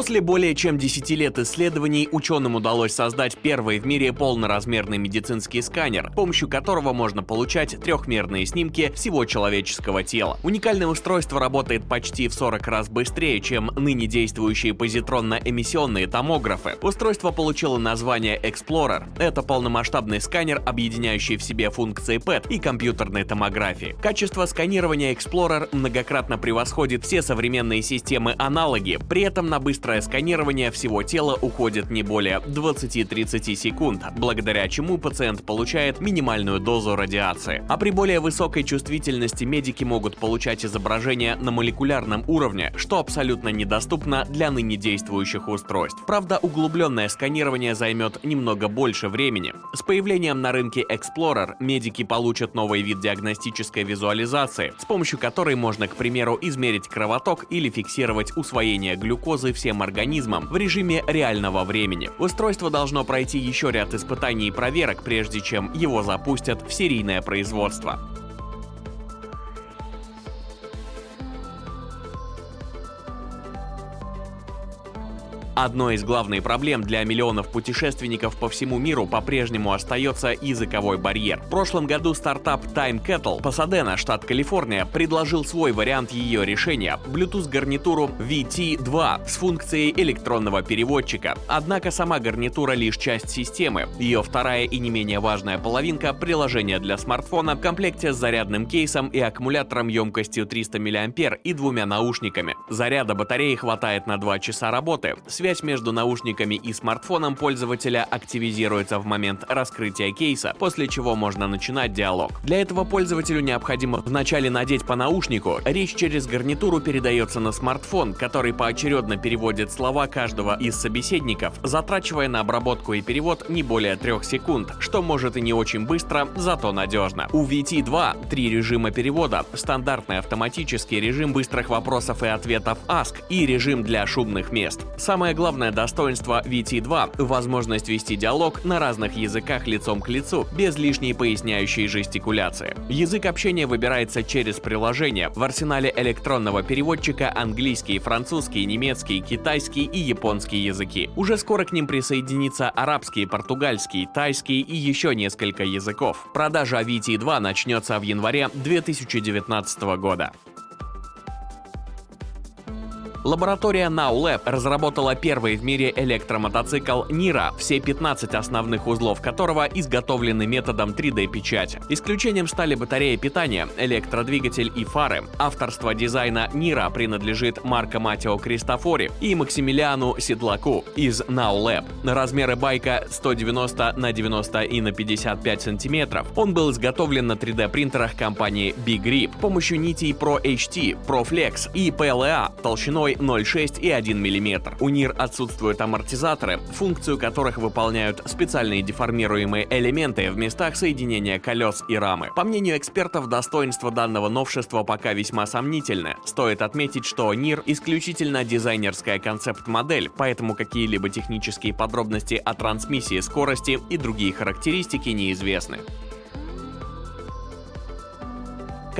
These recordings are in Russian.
После более чем 10 лет исследований ученым удалось создать первый в мире полноразмерный медицинский сканер, с помощью которого можно получать трехмерные снимки всего человеческого тела. Уникальное устройство работает почти в 40 раз быстрее, чем ныне действующие позитронно-эмиссионные томографы. Устройство получило название Explorer. Это полномасштабный сканер, объединяющий в себе функции PET и компьютерной томографии. Качество сканирования Explorer многократно превосходит все современные системы-аналоги, при этом на быстрый Быстрое сканирование всего тела уходит не более 20-30 секунд, благодаря чему пациент получает минимальную дозу радиации. А при более высокой чувствительности медики могут получать изображения на молекулярном уровне, что абсолютно недоступно для ныне действующих устройств. Правда, углубленное сканирование займет немного больше времени. С появлением на рынке Explorer медики получат новый вид диагностической визуализации, с помощью которой можно, к примеру, измерить кровоток или фиксировать усвоение глюкозы всем организмом в режиме реального времени. Устройство должно пройти еще ряд испытаний и проверок, прежде чем его запустят в серийное производство. Одной из главных проблем для миллионов путешественников по всему миру по-прежнему остается языковой барьер. В прошлом году стартап Time Kettle Пасадена, штат Калифорния, предложил свой вариант ее решения – Bluetooth-гарнитуру VT2 с функцией электронного переводчика. Однако сама гарнитура лишь часть системы. Ее вторая и не менее важная половинка – приложение для смартфона в комплекте с зарядным кейсом и аккумулятором емкостью 300 мА и двумя наушниками. Заряда батареи хватает на 2 часа работы. Связь Связь между наушниками и смартфоном пользователя активизируется в момент раскрытия кейса, после чего можно начинать диалог. Для этого пользователю необходимо вначале надеть по наушнику, речь через гарнитуру передается на смартфон, который поочередно переводит слова каждого из собеседников, затрачивая на обработку и перевод не более 3 секунд, что может и не очень быстро, зато надежно. У VT2 три режима перевода, стандартный автоматический режим быстрых вопросов и ответов Ask и режим для шумных мест. Самое главное достоинство VT2 — возможность вести диалог на разных языках лицом к лицу, без лишней поясняющей жестикуляции. Язык общения выбирается через приложение. В арсенале электронного переводчика английский, французский, немецкий, китайский и японский языки. Уже скоро к ним присоединится арабский, португальский, тайский и еще несколько языков. Продажа VT2 начнется в январе 2019 года. Лаборатория NowLab разработала первый в мире электромотоцикл Nira, все 15 основных узлов которого изготовлены методом 3D-печати. Исключением стали батарея питания, электродвигатель и фары. Авторство дизайна Nira принадлежит Марко Матео Кристофори и Максимилиану Седлаку из NowLab. Размеры байка 190 на 90 и на 55 сантиметров. Он был изготовлен на 3D-принтерах компании Big Grip с помощью нитей Pro HT, Pro Flex и PLA толщиной 0,6 и 1 мм. У НИР отсутствуют амортизаторы, функцию которых выполняют специальные деформируемые элементы в местах соединения колес и рамы. По мнению экспертов, достоинство данного новшества пока весьма сомнительны. Стоит отметить, что НИР исключительно дизайнерская концепт-модель, поэтому какие-либо технические подробности о трансмиссии скорости и другие характеристики неизвестны.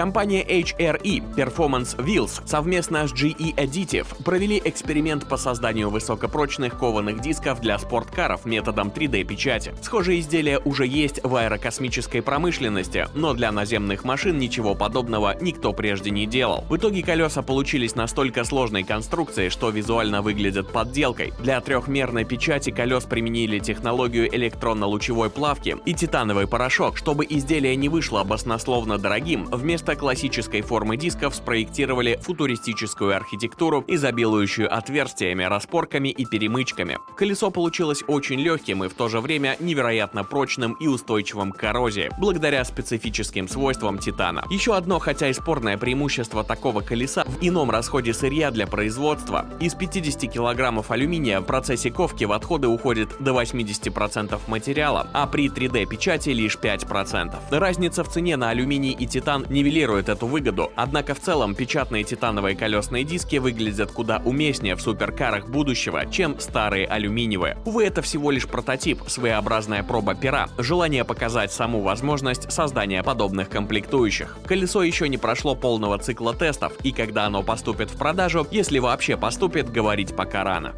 Компания HRE Performance Wheels совместно с GE Additive провели эксперимент по созданию высокопрочных кованых дисков для спорткаров методом 3D-печати. Схожие изделия уже есть в аэрокосмической промышленности, но для наземных машин ничего подобного никто прежде не делал. В итоге колеса получились настолько сложной конструкцией, что визуально выглядят подделкой. Для трехмерной печати колес применили технологию электронно-лучевой плавки и титановый порошок, чтобы изделие не вышло баснословно дорогим, вместо Вместо классической формы дисков спроектировали футуристическую архитектуру, изобилующую отверстиями, распорками и перемычками. Колесо получилось очень легким и в то же время невероятно прочным и устойчивым к коррозии, благодаря специфическим свойствам титана. Еще одно, хотя и спорное преимущество такого колеса в ином расходе сырья для производства. Из 50 килограммов алюминия в процессе ковки в отходы уходит до 80% материала, а при 3D-печати лишь 5%. Разница в цене на алюминий и титан нивелируется транслирует эту выгоду, однако в целом печатные титановые колесные диски выглядят куда уместнее в суперкарах будущего, чем старые алюминиевые. Увы, это всего лишь прототип, своеобразная проба пера, желание показать саму возможность создания подобных комплектующих. Колесо еще не прошло полного цикла тестов, и когда оно поступит в продажу, если вообще поступит, говорить пока рано.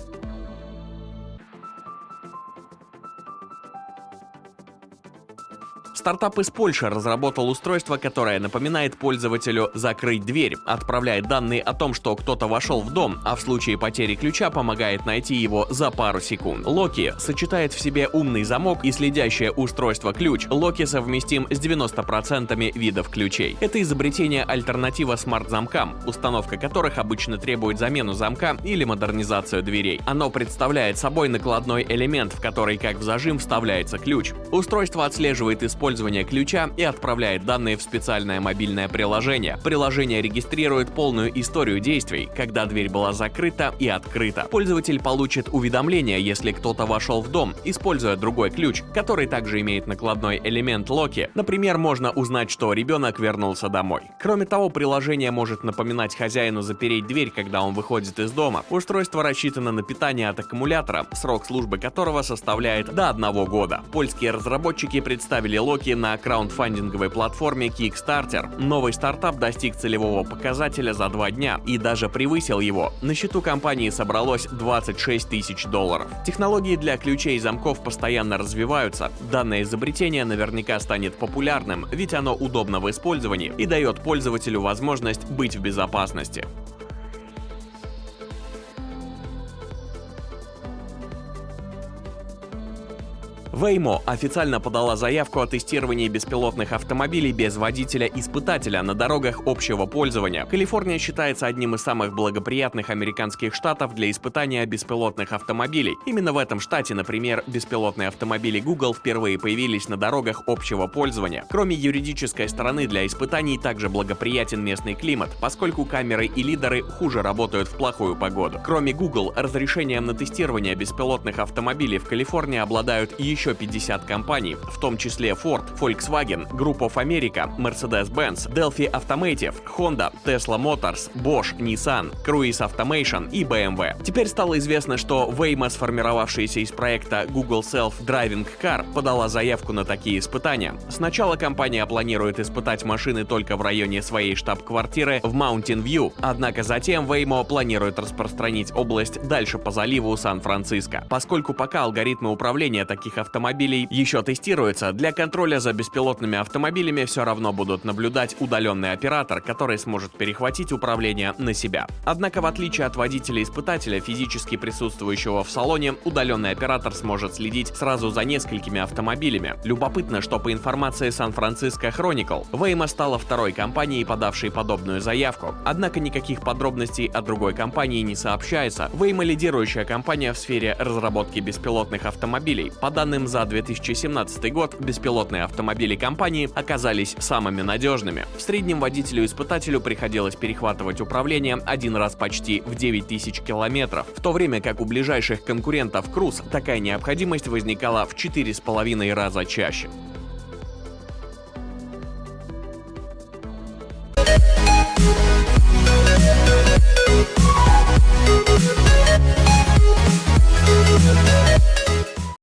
Стартап из Польши разработал устройство, которое напоминает пользователю закрыть дверь, отправляет данные о том, что кто-то вошел в дом, а в случае потери ключа помогает найти его за пару секунд. Локи сочетает в себе умный замок и следящее устройство ключ. Локи совместим с 90% видов ключей. Это изобретение альтернатива смарт-замкам, установка которых обычно требует замену замка или модернизацию дверей. Оно представляет собой накладной элемент, в который как в зажим вставляется ключ. Устройство отслеживает использование использования ключа и отправляет данные в специальное мобильное приложение. Приложение регистрирует полную историю действий, когда дверь была закрыта и открыта. Пользователь получит уведомление, если кто-то вошел в дом, используя другой ключ, который также имеет накладной элемент локи. Например, можно узнать, что ребенок вернулся домой. Кроме того, приложение может напоминать хозяину запереть дверь, когда он выходит из дома. Устройство рассчитано на питание от аккумулятора, срок службы которого составляет до одного года. Польские разработчики представили локи Локи на краундфандинговой платформе Kickstarter. Новый стартап достиг целевого показателя за два дня и даже превысил его. На счету компании собралось 26 тысяч долларов. Технологии для ключей и замков постоянно развиваются. Данное изобретение наверняка станет популярным, ведь оно удобно в использовании и дает пользователю возможность быть в безопасности. Waymo официально подала заявку о тестировании беспилотных автомобилей без водителя-испытателя на дорогах общего пользования. Калифорния считается одним из самых благоприятных американских штатов для испытания беспилотных автомобилей. Именно в этом штате, например, беспилотные автомобили Google впервые появились на дорогах общего пользования. Кроме юридической стороны, для испытаний также благоприятен местный климат, поскольку камеры и лидеры хуже работают в плохую погоду. Кроме Google, разрешением на тестирование беспилотных автомобилей в Калифорнии обладают еще еще 50 компаний, в том числе Ford, Volkswagen, Group of America, Mercedes-Benz, Delphi Automotive, Honda, Tesla Motors, Bosch, Nissan, Cruise Automation и BMW. Теперь стало известно, что Waymo, сформировавшаяся из проекта Google Self-Driving Car, подала заявку на такие испытания. Сначала компания планирует испытать машины только в районе своей штаб-квартиры в Mountain View, однако затем Waymo планирует распространить область дальше по заливу Сан-Франциско. Поскольку пока алгоритмы управления таких автомобилей автомобилей еще тестируется, для контроля за беспилотными автомобилями все равно будут наблюдать удаленный оператор, который сможет перехватить управление на себя. Однако, в отличие от водителя-испытателя, физически присутствующего в салоне, удаленный оператор сможет следить сразу за несколькими автомобилями. Любопытно, что по информации Сан-Франциско Chronicle, Waymo стала второй компанией, подавшей подобную заявку. Однако никаких подробностей о другой компании не сообщается. Waymo лидирующая компания в сфере разработки беспилотных автомобилей. По данным данным за 2017 год, беспилотные автомобили компании оказались самыми надежными. В среднем водителю-испытателю приходилось перехватывать управление один раз почти в 9000 километров, в то время как у ближайших конкурентов Cruise такая необходимость возникала в 4,5 раза чаще.